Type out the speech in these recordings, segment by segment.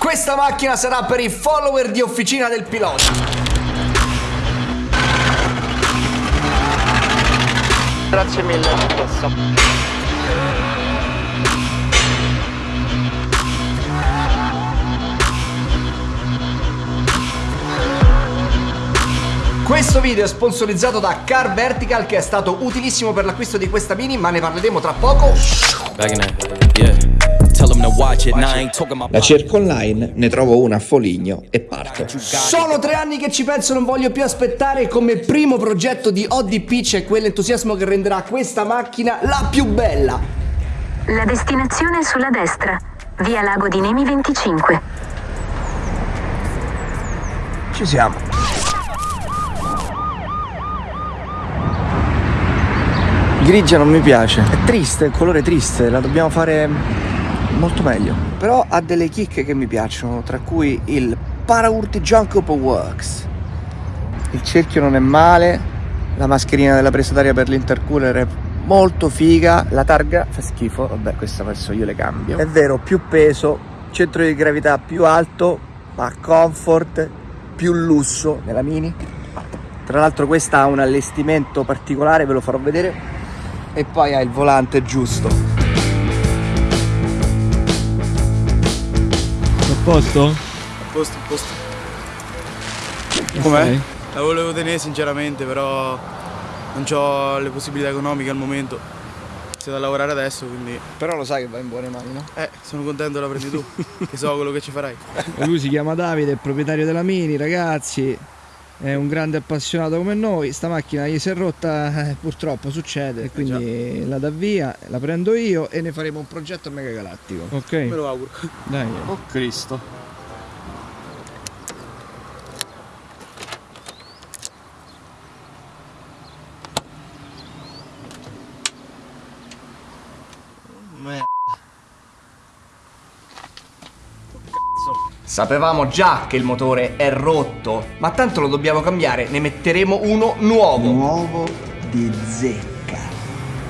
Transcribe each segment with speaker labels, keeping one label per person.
Speaker 1: Questa macchina sarà per i follower di Officina del Pilota.
Speaker 2: Grazie mille, questo.
Speaker 1: Questo video è sponsorizzato da Car Vertical che è stato utilissimo per l'acquisto di questa mini ma ne parleremo tra poco.
Speaker 3: La cerco online, ne trovo una a Foligno e parto.
Speaker 1: Sono tre anni che ci penso, non voglio più aspettare. Come primo progetto di ODP c'è quell'entusiasmo che renderà questa macchina la più bella.
Speaker 4: La destinazione è sulla destra, via Lago di Nemi 25.
Speaker 3: Ci siamo. Grigia non mi piace, è triste, il colore triste, la dobbiamo fare molto meglio. Però ha delle chicche che mi piacciono, tra cui il Paraurti Junkopo Works. Il cerchio non è male, la mascherina della presa d'aria per l'intercooler è molto figa, la targa fa schifo, vabbè questa adesso io le cambio. È vero, più peso, centro di gravità più alto, ma comfort, più lusso nella Mini. Tra l'altro questa ha un allestimento particolare, ve lo farò vedere e poi ha il volante giusto.
Speaker 5: Posto?
Speaker 6: A posto, a posto.
Speaker 5: Com'è?
Speaker 6: La volevo tenere sinceramente, però non ho le possibilità economiche al momento. C'è da lavorare adesso, quindi...
Speaker 3: Però lo sai che va in buone mani, no?
Speaker 6: Eh, sono contento la prendi tu, che so quello che ci farai.
Speaker 5: Lui si chiama Davide, è proprietario della Mini, ragazzi è un grande appassionato come noi. Sta macchina gli si è rotta eh, purtroppo succede. Eh, quindi la dà via la prendo io e ne faremo un progetto mega galattico ok.
Speaker 6: Me lo auguro.
Speaker 5: Dai.
Speaker 6: Oh cristo
Speaker 1: Sapevamo già che il motore è rotto, ma tanto lo dobbiamo cambiare, ne metteremo uno nuovo.
Speaker 3: Nuovo di zecca.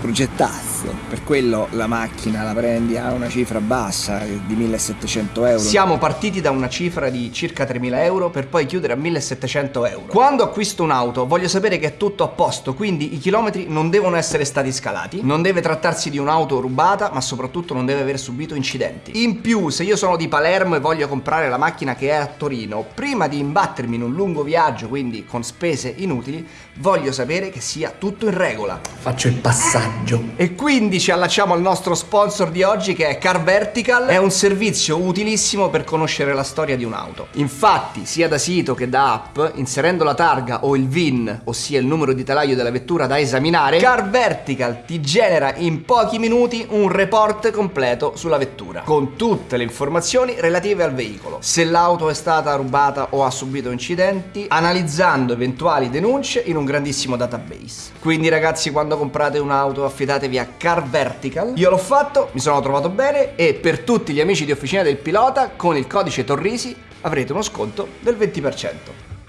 Speaker 3: Progettato prezzo. Per quello la macchina la prendi a una cifra bassa di 1700 euro.
Speaker 1: Siamo partiti da una cifra di circa 3000 euro per poi chiudere a 1700 euro. Quando acquisto un'auto voglio sapere che è tutto a posto, quindi i chilometri non devono essere stati scalati, non deve trattarsi di un'auto rubata, ma soprattutto non deve aver subito incidenti. In più, se io sono di Palermo e voglio comprare la macchina che è a Torino, prima di imbattermi in un lungo viaggio, quindi con spese inutili, voglio sapere che sia tutto in regola. Faccio il passaggio. E qui quindi ci allacciamo al nostro sponsor di oggi che è Car Vertical. È un servizio utilissimo per conoscere la storia di un'auto. Infatti, sia da sito che da app, inserendo la targa o il VIN, ossia il numero di telaio della vettura da esaminare, Car Vertical ti genera in pochi minuti un report completo sulla vettura, con tutte le informazioni relative al veicolo. Se l'auto è stata rubata o ha subito incidenti, analizzando eventuali denunce in un grandissimo database. Quindi ragazzi, quando comprate un'auto affidatevi a Car Vertical. Io l'ho fatto, mi sono trovato bene e per tutti gli amici di Officina del Pilota con il codice Torrisi avrete uno sconto del 20%.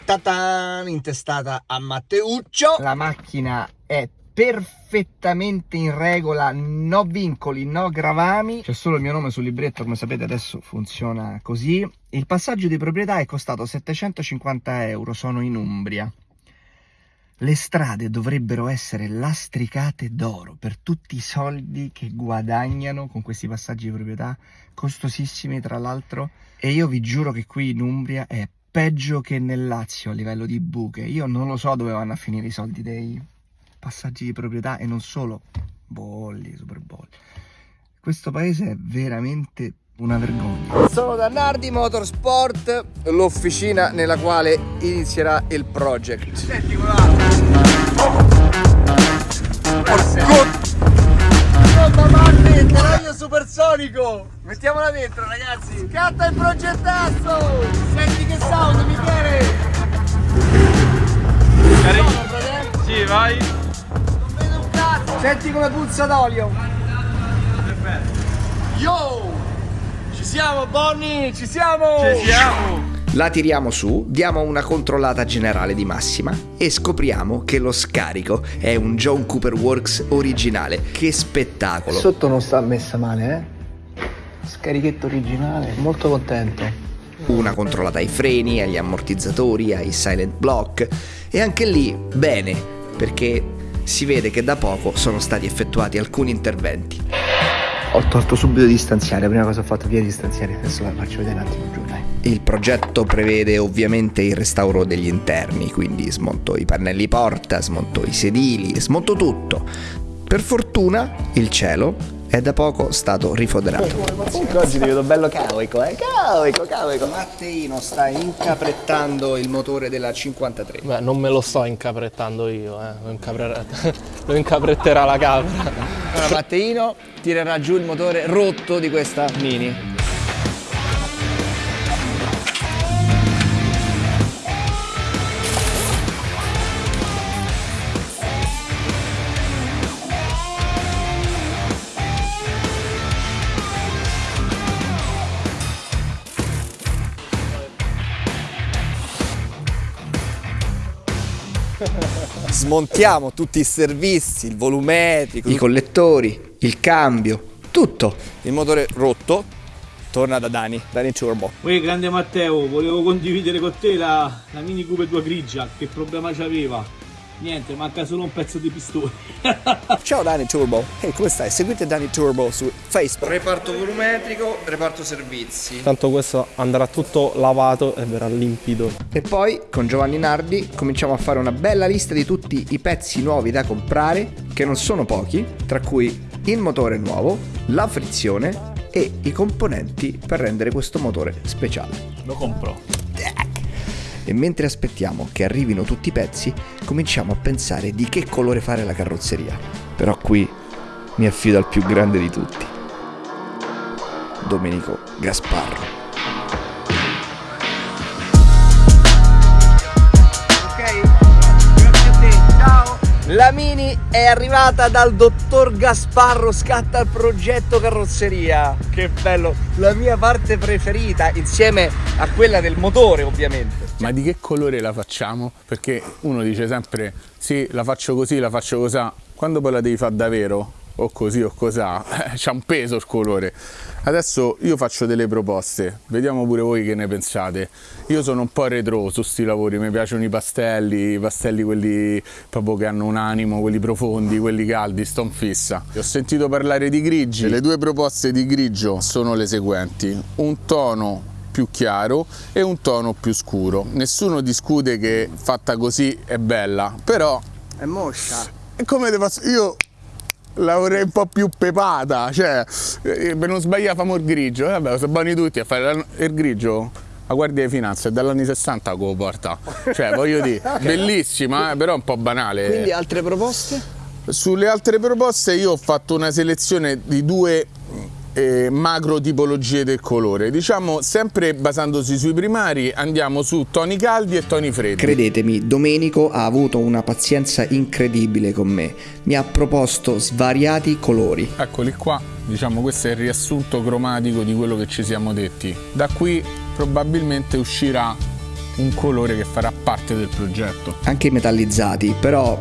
Speaker 1: Tataan, intestata a Matteuccio. La macchina è perfettamente in regola, no vincoli, no gravami. C'è solo il mio nome sul libretto, come sapete adesso funziona così. Il passaggio di proprietà è costato 750 euro, sono in Umbria. Le strade dovrebbero essere lastricate d'oro per tutti i soldi che guadagnano con questi passaggi di proprietà, costosissimi tra l'altro, e io vi giuro che qui in Umbria è peggio che nel Lazio a livello di buche. Io non lo so dove vanno a finire i soldi dei passaggi di proprietà e non solo bolli, super bolli. Questo paese è veramente una vergogna. Sono da Nardi Motorsport, l'officina nella quale inizierà il project. Senti supersonico! Mettiamola dentro ragazzi! Scatta il progettasso! Senti che sound Michele!
Speaker 6: Sono, sì, vai!
Speaker 1: Non vedo un cazzo! Senti come puzza d'olio! Yo! Ci siamo Bonnie, ci siamo!
Speaker 6: Ci siamo!
Speaker 3: La tiriamo su, diamo una controllata generale di massima e scopriamo che lo scarico è un John Cooper Works originale. Che spettacolo!
Speaker 1: Sotto non sta messa male, eh? Scarichetto originale, molto contento. una controllata ai freni, agli ammortizzatori, ai silent block e anche lì bene, perché si vede che da poco sono stati effettuati alcuni interventi.
Speaker 3: Ho tolto subito distanziare, la prima cosa ho fatto via distanziare, adesso la faccio vedere un attimo giù, dai.
Speaker 1: Il progetto prevede ovviamente il restauro degli interni, quindi smonto i pannelli porta, smonto i sedili, smonto tutto. Per fortuna il cielo è da poco stato rifoderato.
Speaker 3: Comunque oggi ti vedo bello cauico, eh? Cauico, cauico.
Speaker 1: Matteino sta incaprettando il motore della 53.
Speaker 7: Beh, non me lo sto incaprettando io, eh. Lo, incapre- lo incapretterà la capra.
Speaker 1: Allora Matteino tirerà giù il motore rotto di questa Mini.
Speaker 3: Smontiamo tutti i servizi, il volumetrico,
Speaker 1: I collettori, il cambio, tutto.
Speaker 3: il motore rotto. Torna da Dani, Dani Turbo.
Speaker 8: Uè, grande Matteo, volevo condividere con te la, la Mini Cooper 2 grigia, che problema c'aveva? Niente, manca solo un pezzo di pistone.
Speaker 3: Ciao Dani Turbo. Ehi, come stai? Seguite Dani Turbo su Facebook.
Speaker 1: Reparto volumetrico, reparto servizi.
Speaker 7: Tanto questo andrà tutto lavato e verrà limpido.
Speaker 1: E poi con Giovanni Nardi cominciamo a fare una bella lista di tutti i pezzi nuovi da comprare, che non sono pochi, tra cui il motore nuovo, la frizione e i componenti per rendere questo motore speciale.
Speaker 7: Lo compro.
Speaker 1: E mentre aspettiamo che arrivino tutti i pezzi, cominciamo a pensare di che colore fare la carrozzeria. Però qui mi affido al più grande di tutti, Domenico Gasparro. La Mini è arrivata dal dottor Gasparro, scatta il progetto carrozzeria. Che bello, la mia parte preferita, insieme a quella del motore ovviamente.
Speaker 9: Ma di che colore la facciamo? Perché uno dice sempre sì, la faccio così, la faccio cosà. Quando poi la devi fare davvero, o così o cosà, c'ha un peso il colore. Adesso io faccio delle proposte, vediamo pure voi che ne pensate. Io sono un po' retro su sti lavori, mi piacciono i pastelli, i pastelli quelli proprio che hanno un animo, quelli profondi, quelli caldi, sto in fissa. Ho sentito parlare di grigi, le due proposte di grigio sono le seguenti. Un tono più chiaro e un tono più scuro. Nessuno discute che fatta così è bella, però
Speaker 1: È moscia.
Speaker 9: e come te posso... Io la vorrei un po' più pepata, cioè eh, per non sbagliare famo il grigio, eh, vabbè, sono buoni tutti a fare il grigio. La Guardia di Finanza è dagli anni 60 che lo porta, cioè voglio dire, bellissima, eh, però un po' banale.
Speaker 1: Quindi altre proposte?
Speaker 9: Sulle altre proposte io ho fatto una selezione di due eh, macro tipologie del colore. Diciamo, sempre basandosi sui primari, andiamo su toni caldi e toni freddi.
Speaker 1: Credetemi, Domenico ha avuto una pazienza incredibile con me. Mi ha proposto svariati colori.
Speaker 9: Eccoli qua, diciamo questo è il riassunto cromatico di quello che ci siamo detti. Da qui probabilmente uscirà un colore che farà parte del progetto.
Speaker 1: anche i metallizzati, però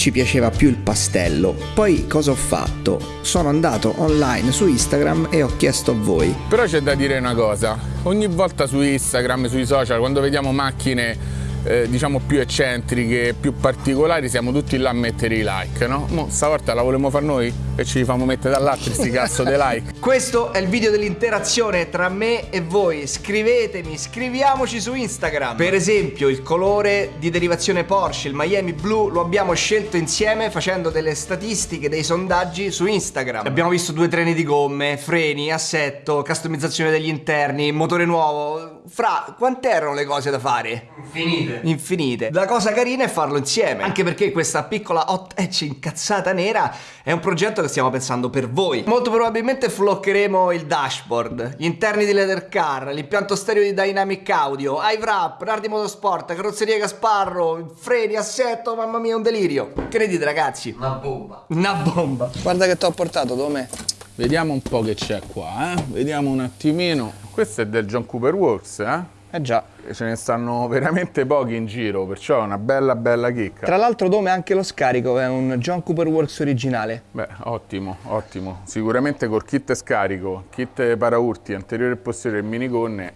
Speaker 1: ci piaceva più il pastello. Poi cosa ho fatto? Sono andato online su Instagram e ho chiesto a voi.
Speaker 9: Però c'è da dire una cosa, ogni volta su Instagram, sui social, quando vediamo macchine eh, diciamo più eccentriche, più particolari, siamo tutti là a mettere i like, no? Mo stavolta la volevamo fare noi e ci famo mettere dall'altro sti cazzo dei like.
Speaker 1: Questo è il video dell'interazione tra me e voi. Scrivetemi, scriviamoci su Instagram. Per esempio, il colore di derivazione Porsche, il Miami Blue, lo abbiamo scelto insieme facendo delle statistiche, dei sondaggi su Instagram. Abbiamo visto due treni di gomme, freni, assetto, customizzazione degli interni, motore nuovo. Fra, quante erano le cose da fare? Infinite. Infinite. La cosa carina è farlo insieme. Anche perché questa piccola hot hatch incazzata nera è un progetto che stiamo pensando per voi. Molto probabilmente floccheremo il dashboard, gli interni di leather car, l'impianto stereo di Dynamic Audio, iWrap, Nardi Motorsport, carrozzeria Gasparro, freni, assetto, mamma mia, un delirio. Che ne dite ragazzi? Una bomba. Una bomba.
Speaker 3: Guarda che ti ho portato, Dome.
Speaker 9: Vediamo un po' che c'è qua, eh? Vediamo un attimino. Questo è del John Cooper Works, eh?
Speaker 1: Eh già.
Speaker 9: Ce ne stanno veramente pochi in giro, perciò è una bella bella chicca.
Speaker 1: Tra l'altro Dome anche lo scarico è un John Cooper Works originale.
Speaker 9: Beh, ottimo, ottimo. Sicuramente col kit scarico, kit paraurti, anteriore e posteriore e minigonne.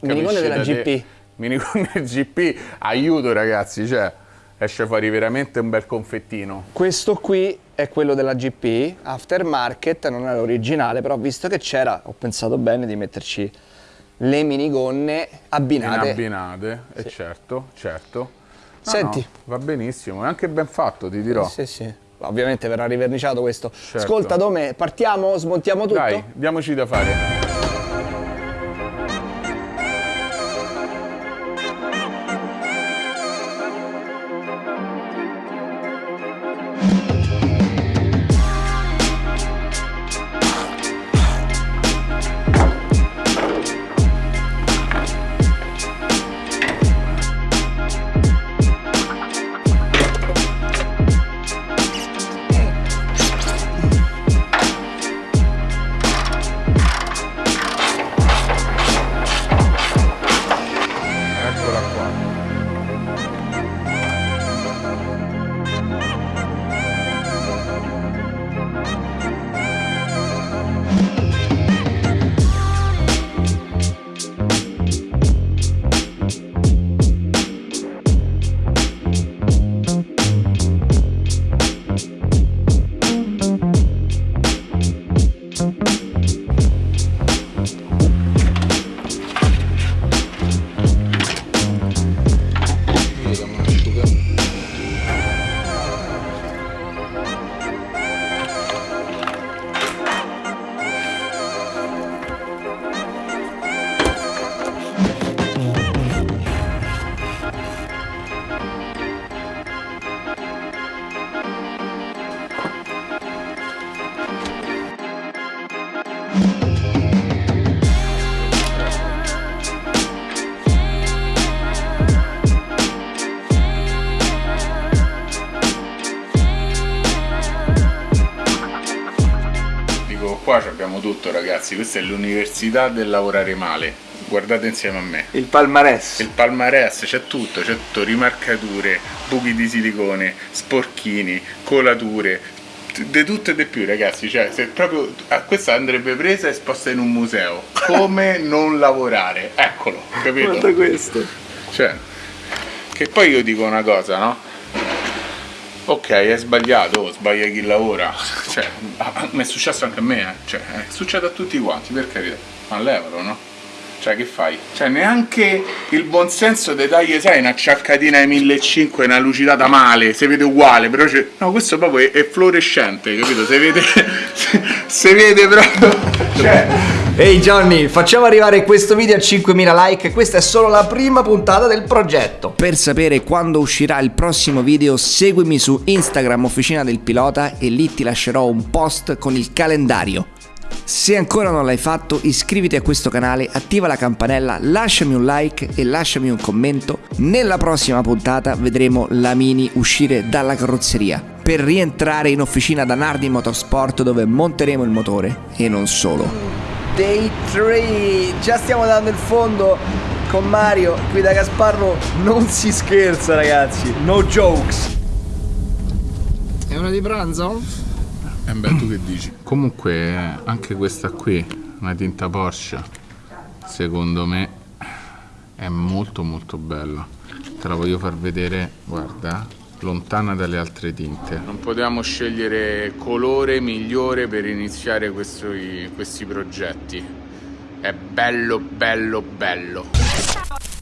Speaker 1: Minigonne della
Speaker 9: te-
Speaker 1: GP.
Speaker 9: Minigonne GP, aiuto ragazzi, cioè esce fuori veramente un bel confettino.
Speaker 1: Questo qui è quello della GP, aftermarket, non è l'originale, però visto che c'era ho pensato bene di metterci le minigonne abbinate.
Speaker 9: In abbinate, e certo, certo. No,
Speaker 1: Senti.
Speaker 9: no, va benissimo, è anche ben fatto, ti dirò.
Speaker 1: Sì, sì. Ovviamente verrà riverniciato questo.
Speaker 9: Certo.
Speaker 1: Ascolta Dome, partiamo, smontiamo tutto?
Speaker 9: Dai, diamoci da fare. Tutto ragazzi, questa è l'università del lavorare male. Guardate insieme a me.
Speaker 1: Il palmarès.
Speaker 9: Il palmarès c'è tutto, c'è tutto, rimarcature, buchi di silicone, sporchini, colature, di tutto e di più ragazzi, cioè se proprio ah, questa andrebbe presa e esposta in un museo. Come non lavorare? Eccolo, capito?
Speaker 1: questo.
Speaker 9: Cioè, che poi io dico una cosa, no? Ok, è sbagliato, sbaglia chi lavora. Cioè, mi è successo anche a me, eh. Cioè, eh, succede a tutti quanti, per carità. Ma levalo, no? Cioè, che fai? Cioè, neanche il buonsenso dei tagli, sai, una ciaccatina ai 1500, una lucidata male, si vede uguale, però c'è... No, questo proprio è, è fluorescente, capito? Si vede... si vede proprio... Cioè...
Speaker 10: Ehi Johnny, facciamo arrivare questo video a 5.000 like, questa è solo la prima puntata del progetto.
Speaker 11: Per sapere quando uscirà il prossimo video seguimi su Instagram Officina del Pilota e lì ti lascerò un post con il calendario. Se ancora non l'hai fatto iscriviti a questo canale, attiva la campanella, lasciami un like e lasciami un commento. Nella prossima puntata vedremo la Mini uscire dalla carrozzeria per rientrare in officina da Nardi Motorsport dove monteremo il motore e non solo.
Speaker 1: Day 3. Già stiamo dando il fondo con Mario. Qui da Gasparro non si scherza, ragazzi. No jokes. È ora di pranzo?
Speaker 9: Eh beh, tu che dici? Comunque, anche questa qui, una tinta Porsche, secondo me è molto molto bella. Te la voglio far vedere, guarda, lontana dalle altre tinte. Non potevamo scegliere colore migliore per iniziare questi, questi progetti. È bello, bello, bello.